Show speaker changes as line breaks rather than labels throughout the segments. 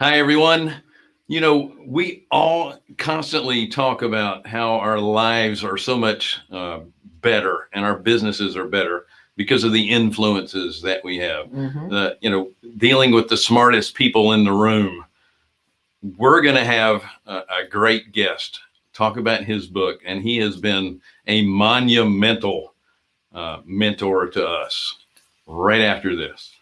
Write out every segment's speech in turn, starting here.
Hi, everyone. You know, we all constantly talk about how our lives are so much uh, better and our businesses are better because of the influences that we have.
Mhm.
The, you know, dealing with the smartest people in the room. We're going to have a, a great guest talk about his book, and he has been a monumental uh, mentor to us right after this.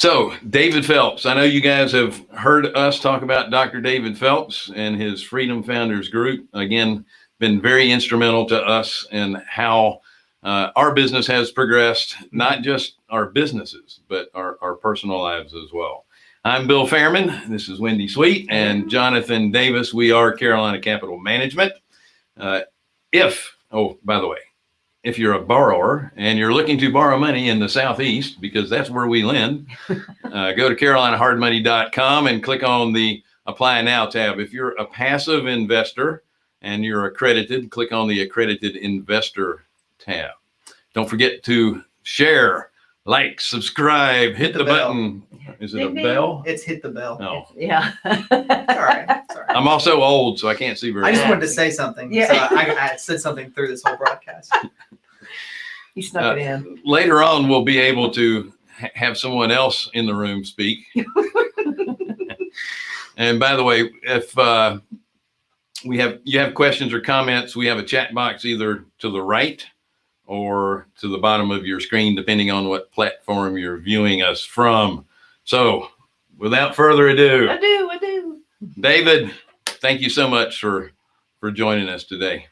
So, David Phelps, I know you guys have heard us talk about Dr. David Phelps and his Freedom Founders Group. Again, been very instrumental to us in how uh, our business has progressed, not just our businesses, but our, our personal lives as well. I'm Bill Fairman. This is Wendy Sweet and Jonathan Davis. We are Carolina Capital Management. Uh, if, oh, by the way, if you're a borrower and you're looking to borrow money in the Southeast, because that's where we lend, uh, go to carolinahardmoney.com and click on the Apply Now tab. If you're a passive investor and you're accredited, click on the Accredited Investor tab. Don't forget to share, like, subscribe, hit
the
the button. Is it a
Ding, ding.
bell?
It's hit the bell.
No.
Yeah.
Sorry. Sorry.
I'm also old, so I can't see very
I just
well.
wanted to say something.
Yeah.
So I, I said something through this whole broadcast.
He snuck
Uh,
it in.
later on we'll be able to ha- have someone else in the room speak and by the way if uh, we have you have questions or comments we have a chat box either to the right or to the bottom of your screen depending on what platform you're viewing us from so without further ado
I do, I do.
david thank you so much for for joining us today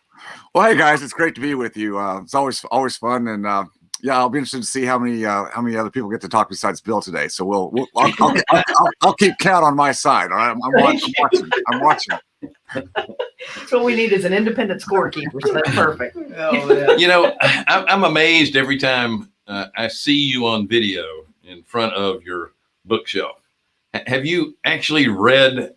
Well, hey guys, it's great to be with you. Uh, it's always always fun, and uh, yeah, I'll be interested to see how many uh, how many other people get to talk besides Bill today. So we'll, we'll I'll, I'll, I'll, I'll, I'll keep count on my side. All right, I'm, I'm, watching, I'm watching. I'm watching.
That's what we need is an independent scorekeeper. So that's perfect.
Oh, yeah.
you know, I'm, I'm amazed every time uh, I see you on video in front of your bookshelf. H- have you actually read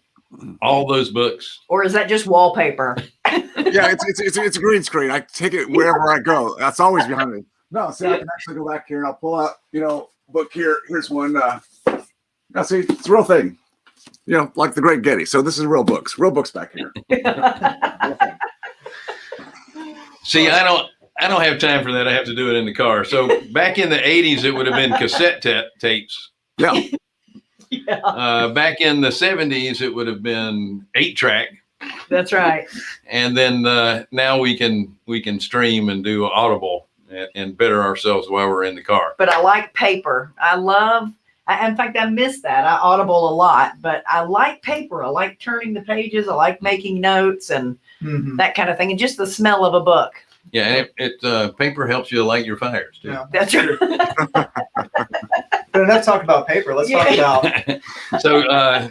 all those books?
Or is that just wallpaper?
Yeah, it's it's, it's it's a green screen. I take it wherever I go. That's always behind me. No, see, I can actually go back here and I'll pull out, you know, book here. Here's one. Uh, now, see, it's a real thing. You know, like the Great Gatsby. So this is real books. Real books back here.
See, I don't. I don't have time for that. I have to do it in the car. So back in the 80s, it would have been cassette tapes.
Yeah.
Yeah,
Uh, back in the 70s, it would have been eight track.
that's right.
And then uh, now we can we can stream and do Audible and, and better ourselves while we're in the car.
But I like paper. I love, I, in fact, I miss that. I audible a lot, but I like paper. I like turning the pages. I like making notes and
Mhm.
that kind of thing. And just the smell of a book.
Yeah, and it, it uh, paper helps you light your fires too.
Yeah.
That's right.
But enough talk about paper. Let's talk about
so, uh,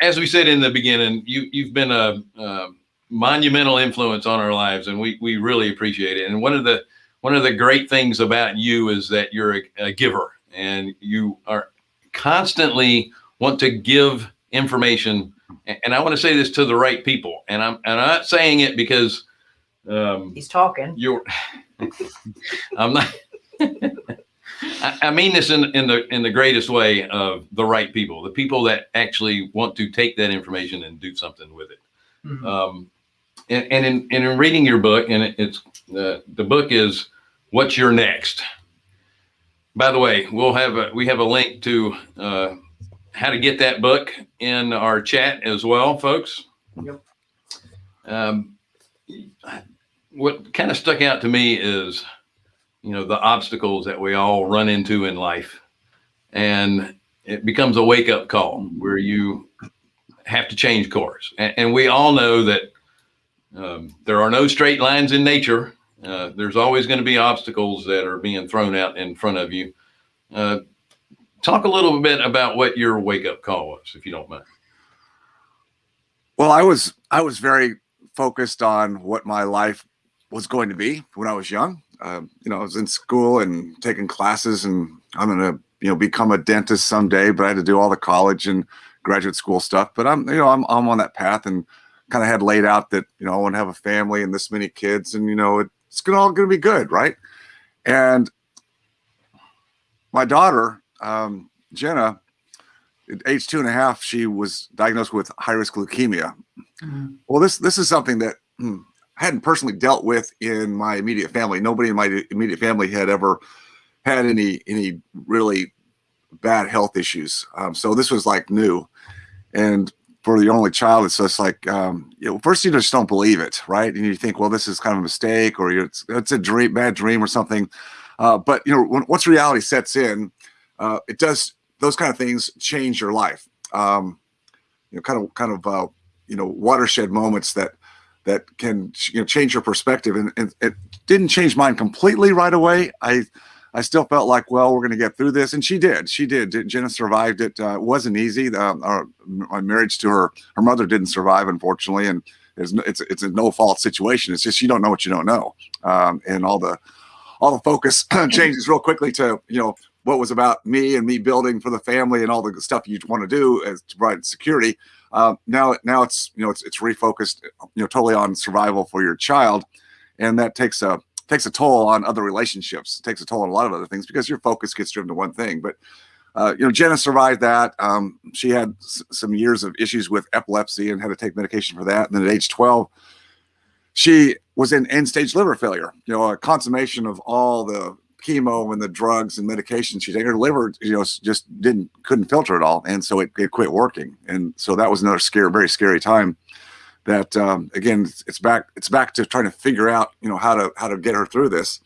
as we said in the beginning, you you've been a, a monumental influence on our lives, and we we really appreciate it. And one of the one of the great things about you is that you're a, a giver, and you are constantly want to give information. And I want to say this to the right people, and I'm and I'm not saying it because um,
He's talking.
you're i'm not I, I mean this in, in the in the greatest way of the right people the people that actually want to take that information and do something with it
Mhm.
um, and, and in and in reading your book and it, it's uh, the book is what's your next by the way we'll have a we have a link to uh, how to get that book in our chat as well folks
Yep.
um, what kind of stuck out to me is you know the obstacles that we all run into in life. And it becomes a wake-up call where you have to change course. And, and we all know that um, there are no straight lines in nature. Uh, there's always going to be obstacles that are being thrown out in front of you. Uh, talk a little bit about what your wake-up call was if you don't mind.
Well, I was I was very focused on what my life was going to be when I was young. Um, you know, I was in school and taking classes, and I'm gonna you know become a dentist someday. But I had to do all the college and graduate school stuff. But I'm you know I'm I'm on that path, and kind of had laid out that you know I want to have a family and this many kids, and you know it's gonna all gonna be good, right? And my daughter, um, Jenna, at age two and a half, she was diagnosed with high risk leukemia.
Mhm.
Well, this this is something that hmm, I hadn't personally dealt with in my immediate family. Nobody in my immediate family had ever had any any really bad health issues. Um, so this was like new, and for the only child, it's just like um, you know, first you just don't believe it, right? And you think, well, this is kind of a mistake, or it's, it's a dream, bad dream, or something. Uh, but you know, when, once reality sets in, uh, it does those kind of things change your life. Um, you know, kind of kind of uh, you know watershed moments that that can you know change your perspective, and, and it didn't change mine completely right away. I I still felt like, well, we're going to get through this, and she did. She did. Jenna survived it. Uh, it wasn't easy. Um, our, my marriage to her, her mother didn't survive, unfortunately, and it's it's it's a no fault situation. It's just you don't know what you don't know, um, and all the all the focus changes real quickly to you know what was about me and me building for the family and all the stuff you want to do as to provide security. Uh, now now it's you know it's it's refocused you know totally on survival for your child, and that takes a takes a toll on other relationships. It takes a toll on a lot of other things because your focus gets driven to one thing. But uh, you know, Jenna survived that. Um, she had some years of issues with epilepsy and had to take medication for that. And then at age 12, she was in end stage liver failure. You know, a consummation of all the chemo and the drugs and medications she taken. Her liver, you know, just didn't couldn't filter it all, and so it, it quit working. And so that was another scary, very scary time that um, again it's, it's back it's back to trying to figure out you know how to how to get her through this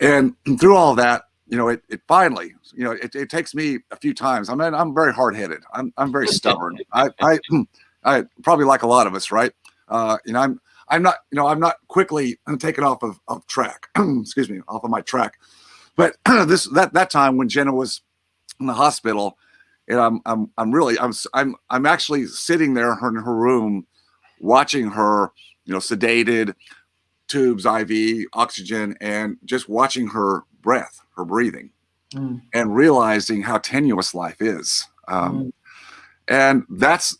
and through all that you know it, it finally you know it, it takes me a few times i mean i'm very hard-headed i'm, I'm very stubborn I, I i probably like a lot of us right uh you know i'm i'm not you know i'm not quickly taken off of, of track excuse me off of my track but this that that time when jenna was in the hospital and i'm i'm, I'm really i'm i'm i'm actually sitting there in her, in her room watching her, you know, sedated, tubes, IV, oxygen, and just watching her breath, her breathing,
Mm.
and realizing how tenuous life is. Um, and that's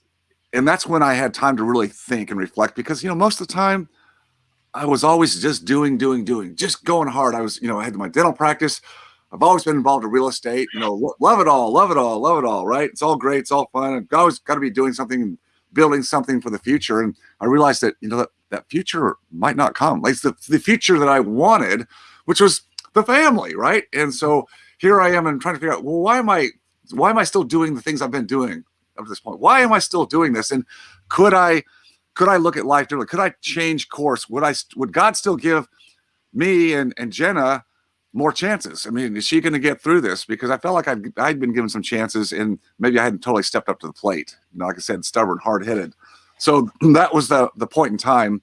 and that's when I had time to really think and reflect because you know most of the time I was always just doing, doing, doing, just going hard. I was, you know, I had my dental practice. I've always been involved in real estate. You know, lo- love it all, love it all, love it all. Right? It's all great. It's all fun. I've always got to be doing something, building something for the future. And I realized that you know that that future might not come. Like the the future that I wanted, which was the family, right? And so here I am and trying to figure out, well, why am I, why am I still doing the things I've been doing up to this point? Why am I still doing this? And could I, could I look at life differently? Could I change course? Would I, would God still give me and and Jenna more chances? I mean, is she going to get through this? Because I felt like I'd, I'd been given some chances and maybe I hadn't totally stepped up to the plate. You know, like I said, stubborn, hard headed. So that was the the point in time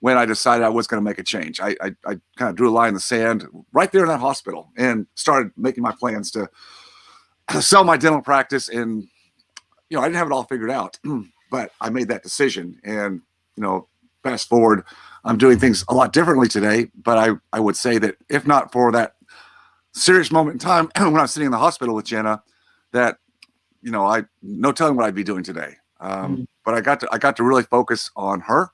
when I decided I was going to make a change. I, I, I kind of drew a line in the sand right there in that hospital and started making my plans to sell my dental practice. And, you know, I didn't have it all figured out, but I made that decision. And, you know, fast forward, I'm doing things a lot differently today. But I, I would say that if not for that serious moment in time when I was sitting in the hospital with Jenna, that, you know, I, no telling what I'd be doing today. Um,
Mm.
But I got to, I got to really focus on her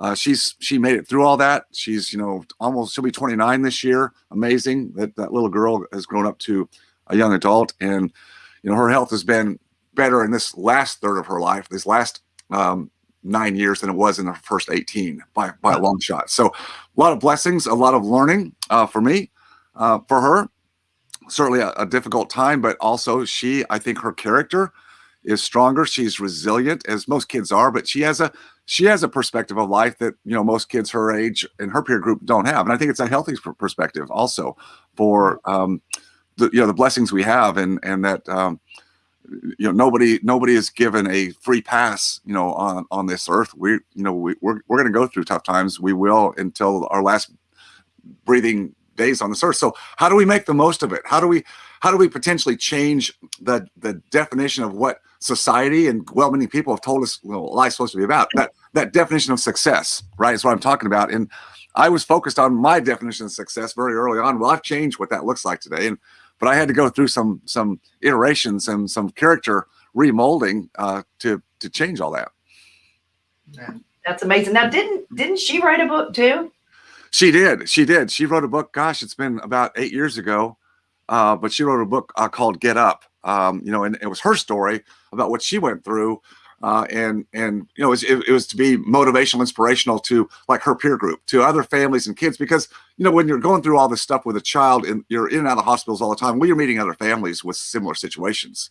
uh, she's she made it through all that. She's you know almost she'll be 29 this year. Amazing that that little girl has grown up to a young adult, and you know her health has been better in this last third of her life, this last um, nine years than it was in the first 18 by by a long shot. So a lot of blessings, a lot of learning uh, for me, uh, for her. Certainly a, a difficult time, but also she, I think her character is stronger. She's resilient, as most kids are, but she has a she has a perspective of life that you know most kids her age and her peer group don't have, and I think it's a healthy per- perspective also for um, the you know the blessings we have, and and that um, you know nobody nobody is given a free pass you know on on this earth. We you know we, we're we're going to go through tough times. We will until our last breathing days on this earth. So how do we make the most of it? How do we how do we potentially change the the definition of what society and well many people have told us well, life's supposed to be about that that definition of success right is what i'm talking about and i was focused on my definition of success very early on well i've changed what that looks like today and but i had to go through some some iterations and some character remolding uh, to to change all that
That's amazing. Now, didn't didn't she write a book too?
She did. She did. She wrote a book. Gosh, it's been about eight years ago. Uh, but she wrote a book uh, called Get Up. Um, you know, and it was her story about what she went through. Uh, and and you know, it was, it, it was to be motivational, inspirational to like her peer group, to other families and kids, because you know when you're going through all this stuff with a child and you're in and out of hospitals all the time, well, you're meeting other families with similar situations,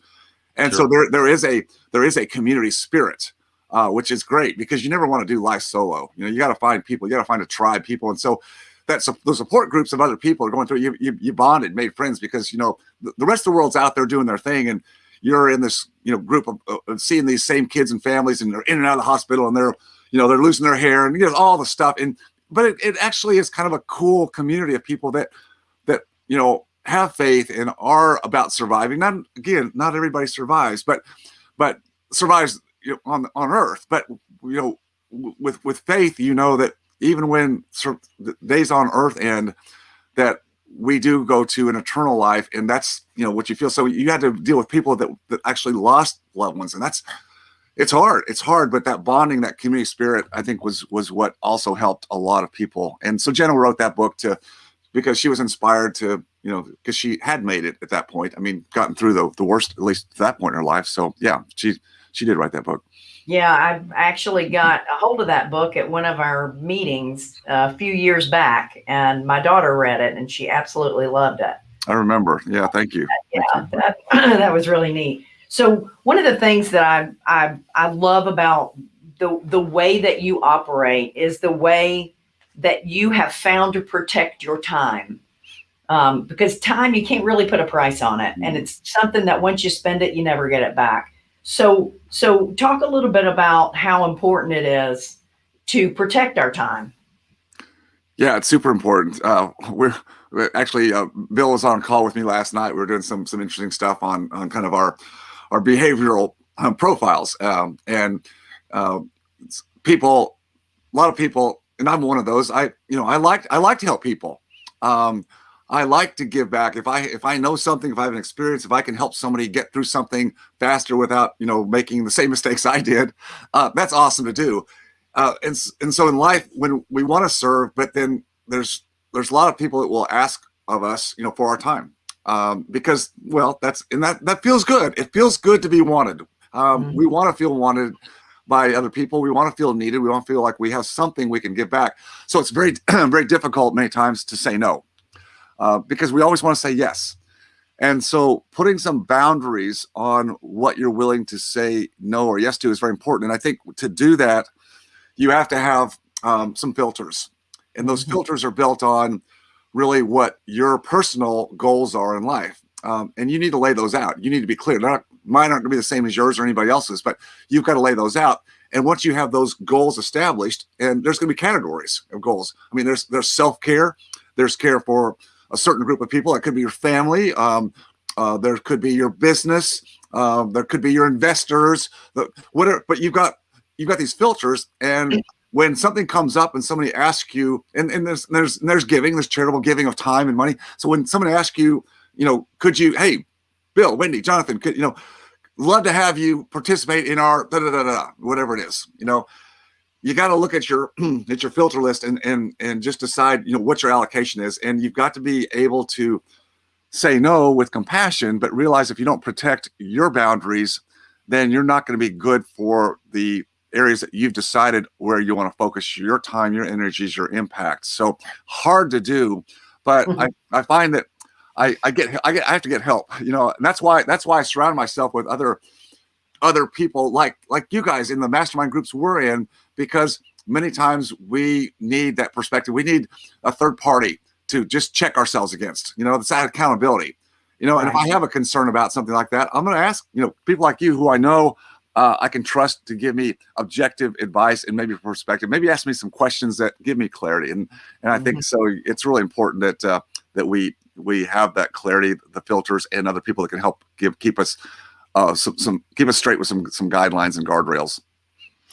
and so there there is a there is a community spirit uh, which is great because you never want to do life solo. You know, you got to find people, you got to find a tribe, people, and so that su- the support groups of other people are going through. You you, you bonded, made friends because you know the, the rest of the world's out there doing their thing, and you're in this you know group of, of- seeing these same kids and families, and they're in and out of the hospital, and they're you know they're losing their hair, and you know all the stuff, and but it, it actually is kind of a cool community of people that that you know have faith and are about surviving. Not again, not everybody survives, but but survives you know, on on earth but you know with with faith you know that even when days on earth end that we do go to an eternal life and that's you know what you feel. So you had to deal with people that, that actually lost loved ones and that's it's hard it's hard but that bonding that community spirit i think was was what also helped a lot of people. And so jenna wrote that book to because she was inspired to you know because she had made it at that point. I mean gotten through the, the worst at least to that point in her life. So yeah she she did write that book
Yeah, I actually got a hold of that book at one of our meetings uh, a few years back, and my daughter read it, and she absolutely loved it.
i remember yeah thank you
Yeah, that, that was really neat. So one of the things that I I I love about the the way that you operate is the way that you have found to protect your time. Um, because time you can't really put a price on it, and it's something that once you spend it, you never get it back. So so talk a little bit about how important it is to protect our time.
Yeah, it's super important. Uh, we're, actually uh, Bill was on call with me last night. We were doing some some interesting stuff on on kind of our our behavioral um, profiles, um, and uh, people, a lot of people, and I'm one of those. I you know I like I like to help people. Um, I like to give back. If I if I know something, if I have an experience, if I can help somebody get through something faster without you know making the same mistakes I did, uh, that's awesome to do. Uh, and and so in life when we want to serve but then there's there's a lot of people that will ask of us you know for our time. Um, because well that's and that that feels good. It feels good to be wanted. Um,
Mhm.
we want to feel wanted by other people. We want to feel needed. We want to feel like we have something we can give back. So it's very very difficult many times to say no uh, because we always want to say yes. And so putting some boundaries on what you're willing to say no or yes to is very important. And i think to do that you have to have um, some filters. And those
Mhm.
filters are built on really what your personal goals are in life. Um, and you need to lay those out. You need to be clear. Not, mine aren't going to be the same as yours or anybody else's but you've got to lay those out. And once you have those goals established and there's going to be categories of goals. I mean there's there's self-care there's care for a certain group of people. It could be your family um, uh, there could be your business um, there could be your investors the, whatever but you've got you've got these filters and when something comes up and somebody asks you and, and there's there's there's giving there's charitable giving of time and money. So when someone asks you you know could you hey bill wendy jonathan could you know love to have you participate in our da, da, da, da, whatever it is you know you got to look at your at your filter list and and and just decide you know what your allocation is. And you've got to be able to say no with compassion but realize if you don't protect your boundaries then you're not going to be good for the areas that you've decided where you want to focus your time your energies your impact. So hard to do but mm-hmm. I, I find that I, I get I get I have to get help you know and that's why that's why I surround myself with other other people like like you guys in the mastermind groups we're in because many times we need that perspective. We need a third party to just check ourselves against you know it's that accountability. You know and if i have a concern about something like that i'm going to ask you know people like you who i know uh, i can trust to give me objective advice and maybe perspective. Maybe ask me some questions that give me clarity. And and i think so it's really important that uh, that we we have that clarity the filters and other people that can help give keep us uh, some, some keep us straight with some some guidelines and guardrails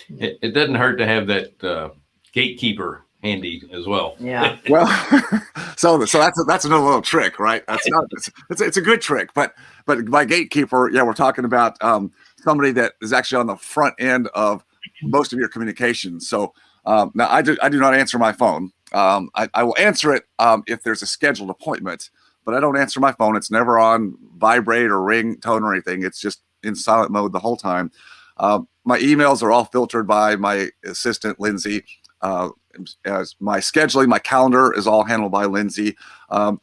It, it doesn't hurt to have that uh, gatekeeper handy as well.
Yeah.
Well, so so that's that's another little trick, right? That's not it's, it's it's a good trick, but but by gatekeeper, yeah, we're talking about um, somebody that is actually on the front end of most of your communications. So um, now I do I do not answer my phone. Um, I, I will answer it um, if there's a scheduled appointment, but I don't answer my phone. It's never on vibrate or ring tone or anything. It's just in silent mode the whole time. Um, my emails are all filtered by my assistant Lindsay. Uh, as my scheduling, my calendar is all handled by Lindsay. Um,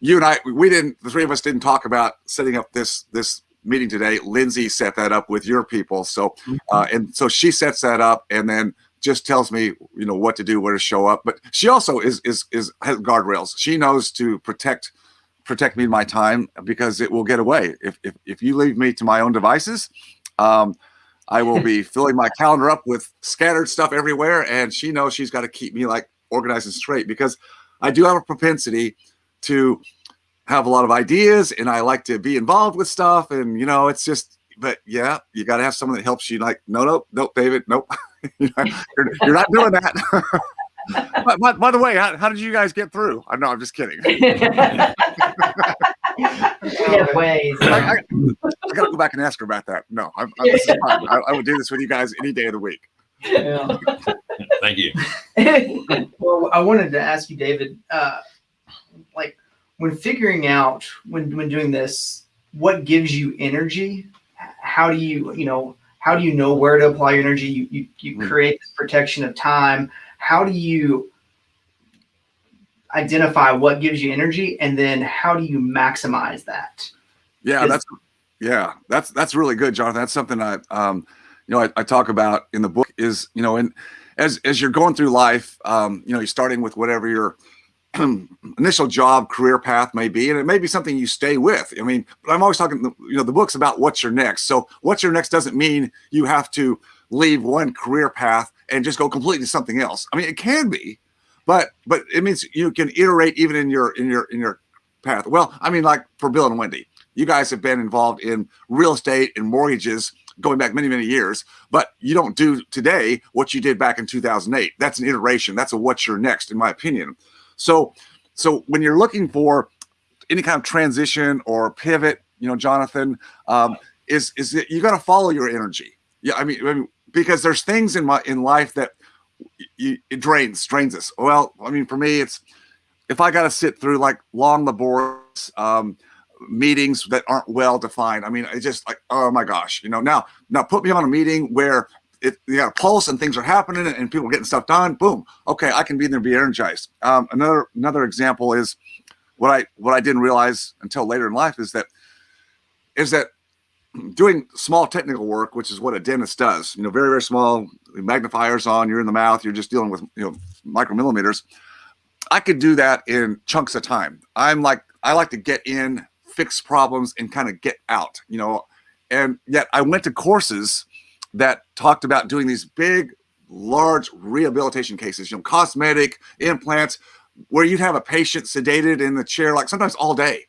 you and I, we didn't, the three of us didn't talk about setting up this this meeting today. Lindsay set that up with your people. So, uh, and so she sets that up, and then just tells me, you know, what to do, where to show up. But she also is is is has guardrails. She knows to protect protect me my time because it will get away if if if you leave me to my own devices. Um, I will be filling my calendar up with scattered stuff everywhere, and she knows she's got to keep me like organized and straight because I do have a propensity to have a lot of ideas and I like to be involved with stuff. And, you know, it's just, but yeah, you got to have someone that helps you like, no, no, nope, David, nope. you're, you're not doing that. by, by, by, the way, how, how, did you guys get through? I know, I'm just kidding.
We have ways.
I, I, I got to go back and ask her about that. No, I'm, I'm, this is fine. I, I would do this with you guys any day of the week.
Yeah.
Thank you.
well, I wanted to ask you, David, uh, like when figuring out when when doing this, what gives you energy? How do you you know how do you know where to apply your energy? You you, you
Hmm.
create this protection of time. How do you identify what gives you energy, and then how do you maximize that?
Yeah, that's yeah, that's that's really good, Jonathan. That's something I um you know I, I talk about in the book is you know and as as you're going through life, um, you know, you're starting with whatever your initial job career path may be, and it may be something you stay with. I mean, but I'm always talking, you know, the book's about what's your next. So what's your next doesn't mean you have to leave one career path and just go completely to something else. I mean, it can be, but but it means you can iterate even in your in your in your path. Well, I mean, like for Bill and Wendy, you guys have been involved in real estate and mortgages going back many many years, but you don't do today what you did back in 2008. That's an iteration. That's a what's your next, in my opinion. So so when you're looking for any kind of transition or pivot, you know, Jonathan, um, is is that you got to follow your energy. Yeah, I mean, I mean, because there's things in my in life that it drains drains us. Well, I mean, for me, it's if I got to sit through like long laborious um, meetings that aren't well defined. I mean, it's just like, oh my gosh, you know. Now, now put me on a meeting where it, you got a pulse and things are happening and people getting stuff done. Boom. Okay, I can be there and be energized. Um, another another example is what I what I didn't realize until later in life is that is that doing small technical work, which is what a dentist does, you know, very, very small magnifiers on, you're in the mouth, you're just dealing with, you know, micromillimeters. I could do that in chunks of time. I'm like, I like to get in, fix problems, and kind of get out, you know. And yet I went to courses that talked about doing these big, large rehabilitation cases, you know, cosmetic implants, where you'd have a patient sedated in the chair, like sometimes all day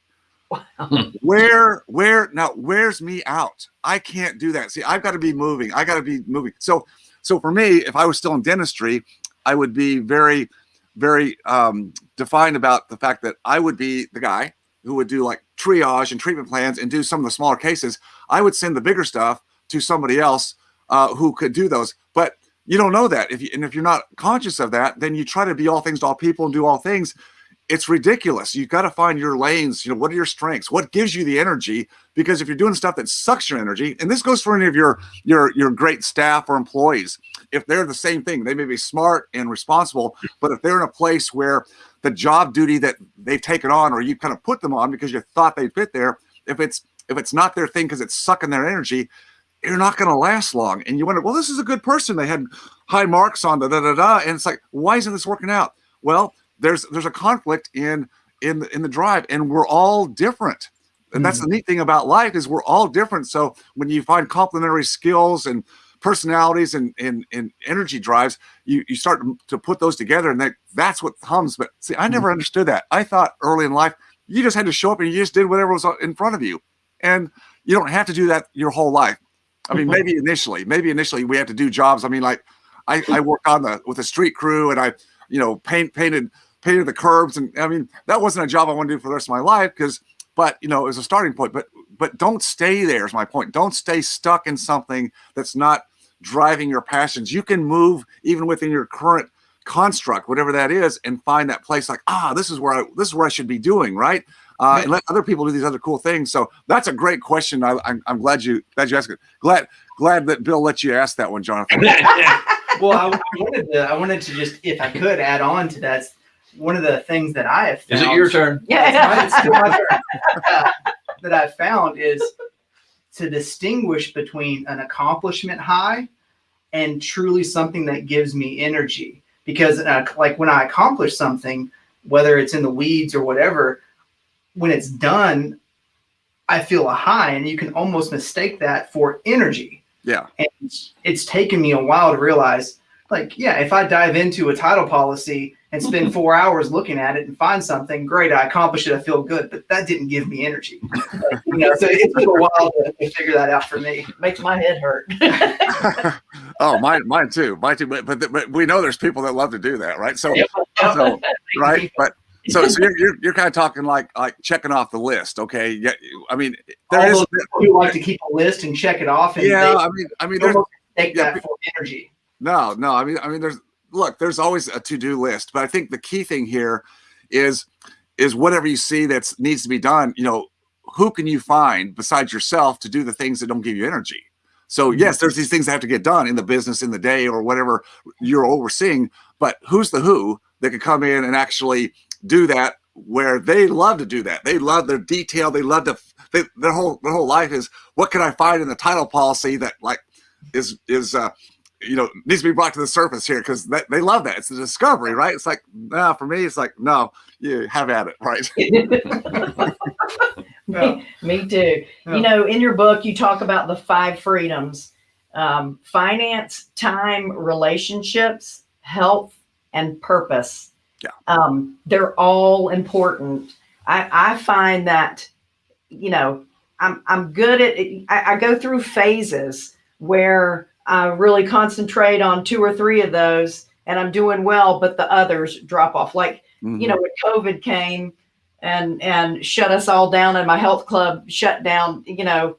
where where now where's me out. I can't do that. See i've got to be moving. I got to be moving. So so for me if i was still in dentistry i would be very very um defined about the fact that i would be the guy who would do like triage and treatment plans and do some of the smaller cases. I would send the bigger stuff to somebody else uh, who could do those. But you don't know that. If you and if you're not conscious of that then you try to be all things to all people and do all things it's ridiculous. You've got to find your lanes. You know, what are your strengths? What gives you the energy? Because if you're doing stuff that sucks your energy, and this goes for any of your your your great staff or employees, if they're the same thing, they may be smart and responsible, but if they're in a place where the job duty that they've taken on or you kind of put them on because you thought they'd fit there, if it's if it's not their thing because it's sucking their energy, you're not going to last long. And you wonder, well, this is a good person. They had high marks on da da da da, and it's like, why isn't this working out? Well, there's there's a conflict in in the, in the drive and we're all different. And that's the mm-hmm. neat thing about life is we're all different. So when you find complementary skills and personalities and and, and energy drives you you start to put those together and that that's what hums but see i never mm-hmm. understood that. I thought early in life you just had to show up and you just did whatever was in front of you. And you don't have to do that your whole life. I mean mm-hmm. maybe initially maybe initially we had to do jobs. I mean like i i worked on the with a street crew and i you know paint painted painted the curbs and i mean that wasn't a job i want to do for the rest of my life because but you know it was a starting point but but don't stay there is my point don't stay stuck in something that's not driving your passions. You can move even within your current construct, whatever that is, and find that place like, ah, this is where I this is where I should be doing, right? Uh, and let other people do these other cool things. So that's a great question. I, I'm, I'm glad you glad you asked it. Glad glad that Bill let you ask that one, Jonathan.
well, I, I wanted to, I wanted to just, if I could, add on to that. One of the things that I have found.
Is it your turn?
Yeah.
It's still my turn. Uh, that I found is to distinguish between an accomplishment high and truly something that gives me energy. Because, uh, like, when I accomplish something, whether it's in the weeds or whatever, when it's done, I feel a high, and you can almost mistake that for energy.
Yeah.
And it's taken me a while to realize, like, yeah, if I dive into a title policy and spend four hours looking at it and find something great, I accomplished it, I feel good, but that didn't give me energy. you know, so it took a while to, to figure that out for me.
Makes my head hurt.
oh, mine, mine too, mine too. But, but but we know there's people that love to do that, right? So
Yep.
so right, but so so you're, you're you're kind of talking like like checking off the list, okay? Yeah, I mean there
All
is
those people who like to keep a list and check it off, and
yeah.
they
I mean I mean there's
take
yeah,
that for energy.
No, no. I mean, I mean, there's look. There's always a to-do list, but I think the key thing here is is whatever you see that needs to be done. You know, who can you find besides yourself to do the things that don't give you energy? So yes, there's these things that have to get done in the business, in the day, or whatever you're overseeing. But who's the who that could come in and actually do that? Where they love to do that. They love their detail. They love to. They, their whole their whole life is what can I find in the title policy that like is is uh you know needs to be brought to the surface here because they they love that it's a discovery right it's like nah for me it's like no you have at it right
me, me too.
Yeah.
You know, in your book, you talk about the five freedoms um, finance, time, relationships, health, and purpose.
Yeah.
Um, they're all important. I, I find that, you know, I'm, I'm good at I, I go through phases where I really concentrate on two or three of those and I'm doing well, but the others drop off. Like, you know, mm-hmm. when COVID came and and shut us all down and my health club shut down, you know,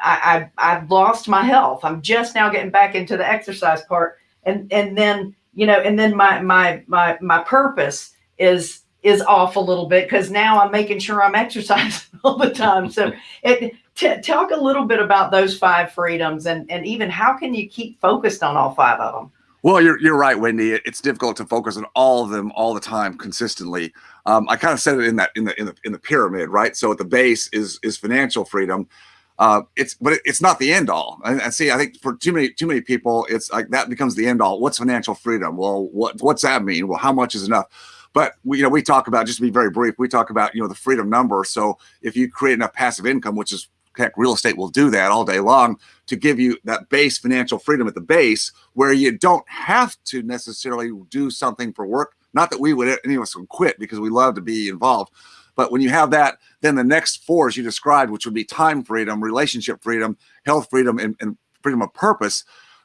I, I I've lost my health. I'm just now getting back into the exercise part. And and then, you know, and then my my my my purpose is is off a little bit because now I'm making sure I'm exercising all the time. So it t- talk a little bit about those five freedoms and and even how can you keep focused on all five of them?
Well, you're you're right, Wendy. It's difficult to focus on all of them all the time consistently. Um, I kind of said it in that in the in the in the pyramid, right? So at the base is is financial freedom. Uh, it's but it, it's not the end all. And, and see, I think for too many too many people, it's like that becomes the end all. What's financial freedom? Well, what what's that mean? Well, how much is enough? But we, you know, we talk about just to be very brief. We talk about you know the freedom number. So if you create enough passive income, which is heck, real estate will do that all day long to give you that base financial freedom at the base where you don't have to necessarily do something for work. Not that we would, any of us would quit because we love to be involved. But when you have that, then the next four, as you described, which would be time freedom, relationship freedom, health freedom, and, and freedom of purpose,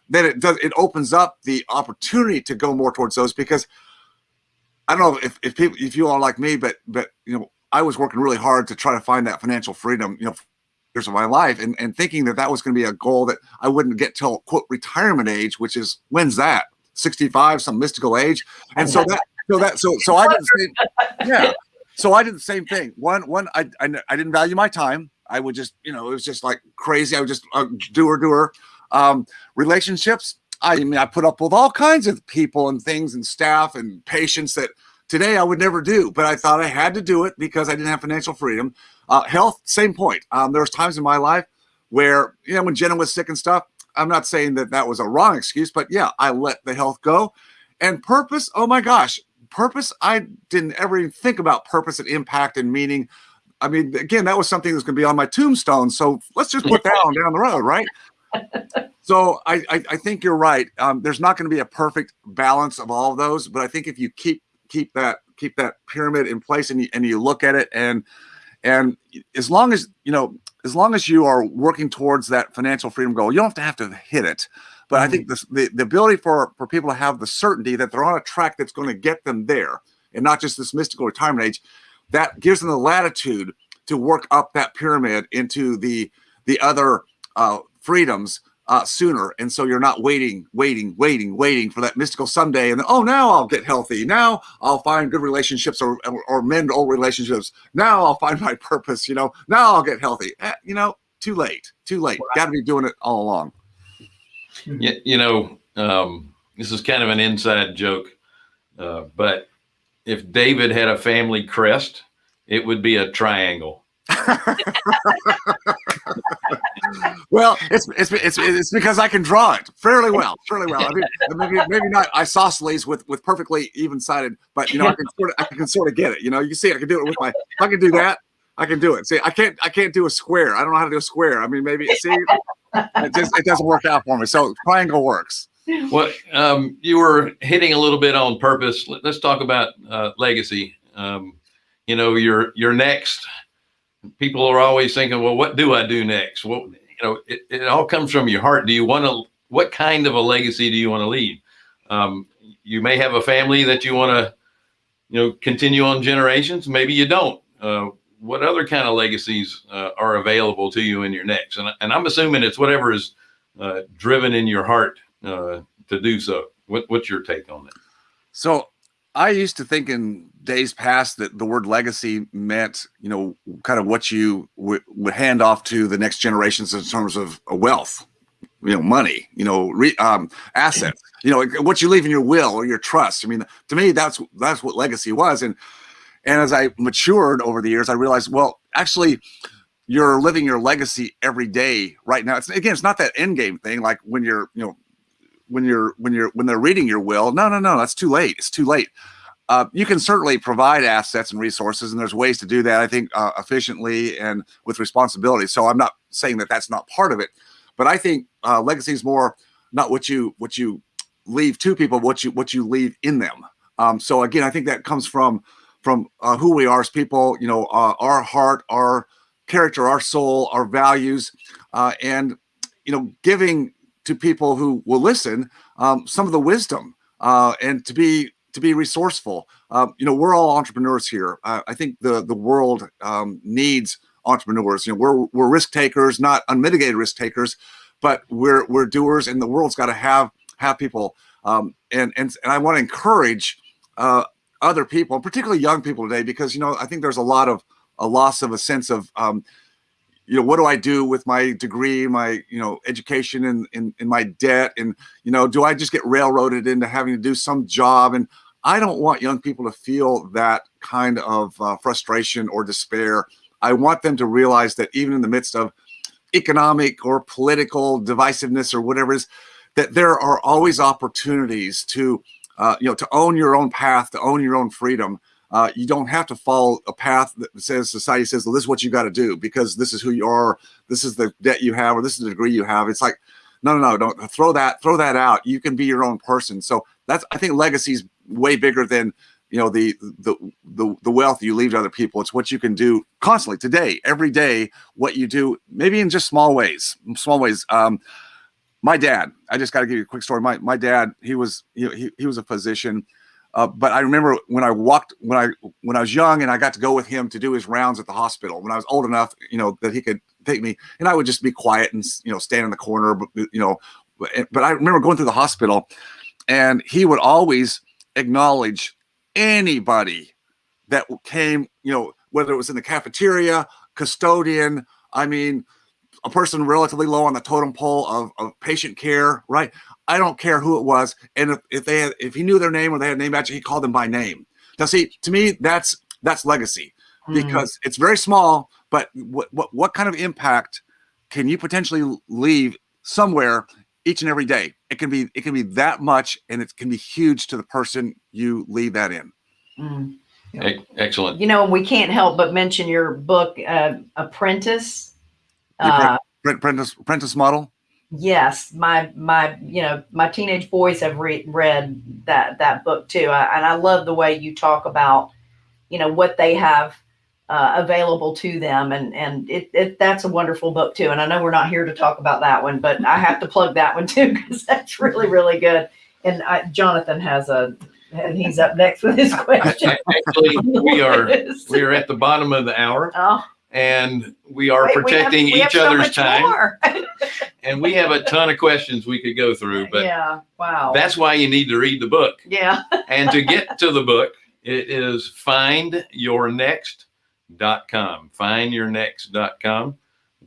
then it does it opens up the opportunity to go more towards those because I don't know if, if people if you are like me, but but you know, I was working really hard to try to find that financial freedom, you know, years of my life and, and thinking that that was going to be a goal that I wouldn't get till quote retirement age, which is when's that 65, some mystical age. And so that, so that, so, so I did the same, yeah. So I did the same thing. One, one, I, I, I didn't value my time. I would just, you know, it was just like crazy. I would just uh, doer, doer, um, relationships. I mean, I put up with all kinds of people and things and staff and patients that today I would never do, but I thought I had to do it because I didn't have financial freedom. Uh, health, same point. Um, there was times in my life where, you know, when Jenna was sick and stuff, I'm not saying that that was a wrong excuse, but yeah, I let the health go. And purpose, oh my gosh, purpose, I didn't ever even think about purpose and impact and meaning. I mean, again, that was something that's going to be on my tombstone. So let's just put that on down the road, right? so I, I, I think you're right. Um, there's not going to be a perfect balance of all of those, but I think if you keep keep that keep that pyramid in place and you, and you look at it and and as long as you know as long as you are working towards that financial freedom goal you don't have to have to hit it. But i think this, the, the ability for for people to have the certainty that they're on a track that's going to get them there and not just this mystical retirement age that gives them the latitude to work up that pyramid into the the other uh, freedoms uh, sooner. And so you're not waiting, waiting, waiting, waiting for that mystical someday. And then, oh, now I'll get healthy. Now I'll find good relationships or, or, or mend old relationships. Now I'll find my purpose. You know, now I'll get healthy. Eh, you know, too late, too late. Got to be doing it all along.
You, you know, um, this is kind of an inside joke, uh, but if David had a family crest, it would be a triangle.
well, it's, it's it's it's because I can draw it fairly well, fairly well. I mean, maybe maybe not isosceles with with perfectly even sided, but you know, I can sort of I can sort of get it. You know, you see, I can do it with my. I can do that, I can do it. See, I can't I can't do a square. I don't know how to do a square. I mean, maybe see, it just it doesn't work out for me. So triangle works.
Well, um, you were hitting a little bit on purpose. Let- Let's talk about uh, legacy. Um, you know, your your next. People are always thinking, well, what do I do next? Well, you know, it, it all comes from your heart. Do you want to? What kind of a legacy do you want to leave? Um, you may have a family that you want to, you know, continue on generations. Maybe you don't. Uh, what other kind of legacies uh, are available to you in your next? And, and I'm assuming it's whatever is uh, driven in your heart uh, to do so. What, what's your take on that?
So I used to think in days past that the word legacy meant, you know, kind of what you would would hand off to the next generations in terms of uh, wealth, you know, money, you know, re, um, assets, you know, what you leave in your will or your trust. I mean, to me, that's that's what legacy was. And and as I matured over the years, I realized, well, actually, you're living your legacy every day right now. It's again, it's not that end game thing like when you're, you know, when you're when you're when they're reading your will. No, no, no, that's too late. It's too late. Uh, you can certainly provide assets and resources, and there's ways to do that. I think uh, efficiently and with responsibility. So I'm not saying that that's not part of it, but I think uh, legacy is more not what you what you leave to people, what you what you leave in them. Um, so again, I think that comes from from uh, who we are as people. You know, uh, our heart, our character, our soul, our values, uh, and you know, giving to people who will listen um, some of the wisdom uh, and to be to be resourceful. Um, you know, we're all entrepreneurs here. Uh, I think the the world um, needs entrepreneurs. You know, we're we're risk takers, not unmitigated risk takers, but we're we're doers, and the world's got to have have people. Um, and and and I want to encourage uh, other people, particularly young people today, because you know I think there's a lot of a loss of a sense of um, you know what do i do with my degree my you know education and in, my debt? And you know do i just get railroaded into having to do some job? And i don't want young people to feel that kind of uh, frustration or despair. I want them to realize that even in the midst of economic or political divisiveness or whatever is that there are always opportunities to uh, you know to own your own path to own your own freedom uh, you don't have to follow a path that says society says, well, this is what you got to do because this is who you are. This is the debt you have, or this is the degree you have. It's like, no, no, no, don't throw that, throw that out. You can be your own person. So that's, I think legacy is way bigger than, you know, the, the, the, the wealth you leave to other people. It's what you can do constantly today, every day, what you do, maybe in just small ways, small ways. Um, my dad, I just got to give you a quick story. My, my dad, he was, he, he was a physician. Uh, but I remember when I walked when I when I was young and I got to go with him to do his rounds at the hospital when I was old enough, you know, that he could take me and I would just be quiet and you know stand in the corner, but you know. But I remember going through the hospital, and he would always acknowledge anybody that came, you know, whether it was in the cafeteria, custodian. I mean, a person relatively low on the totem pole of, of patient care, right? I don't care who it was. And if, if they had, if he knew their name or they had a name badge, he called them by name. Now, see, to me, that's that's legacy because mm. it's very small, but what, what what kind of impact can you potentially leave somewhere each and every day? It can be it can be that much, and it can be huge to the person you leave that in.
Mm.
Yeah. Excellent.
You know, we can't help but mention your book, uh, Apprentice. Uh,
apprentice, apprentice model?
Yes my my you know my teenage boys have re- read that that book too I, and i love the way you talk about you know what they have uh, available to them and and it, it that's a wonderful book too and i know we're not here to talk about that one but i have to plug that one too because that's really really good and I, jonathan has a and he's up next with his question.
Actually we are we are at the bottom of the hour.
Oh
and we are
Wait, we have-
protecting
we
each other's
much
time. And we have a ton of questions we could go through, but
yeah. Wow.
that's why you need to read the book.
yeah.
And to get to the book, it is findyournext.com. Findyournext.com.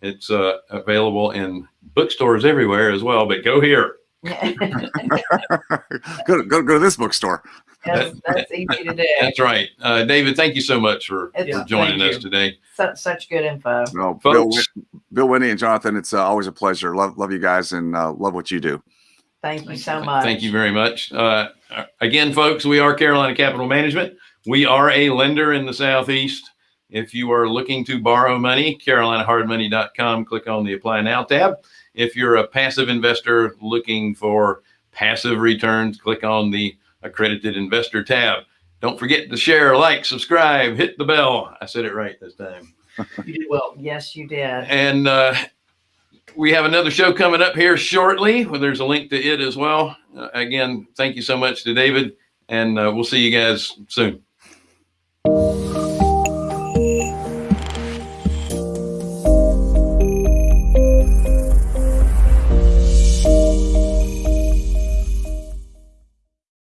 It's uh, available in bookstores everywhere as well, but go here.
go, go, go to this bookstore.
That's, that's easy to do.
That's right. Uh, David, thank you so much for,
It's
for joining us today.
such, such good info.
No, Bill,
Folks.
Whit- Bill Whitney and Jonathan, it's uh, always a pleasure. Love, love you guys and uh, love what you do.
Thank you so much.
Thank you very much. Uh, again, folks, we are Carolina Capital Management. We are a lender in the Southeast. If you are looking to borrow money, carolinahardmoney.com, click on the Apply Now tab. If you're a passive investor looking for passive returns, click on the Accredited Investor tab. Don't forget to share, like, subscribe, hit the bell. I said it right this time.
You did well.
Yes, you did.
And uh, we have another show coming up here shortly. Well, there's a link to it as well. Uh, again, thank you so much to David, and uh, we'll see you guys soon.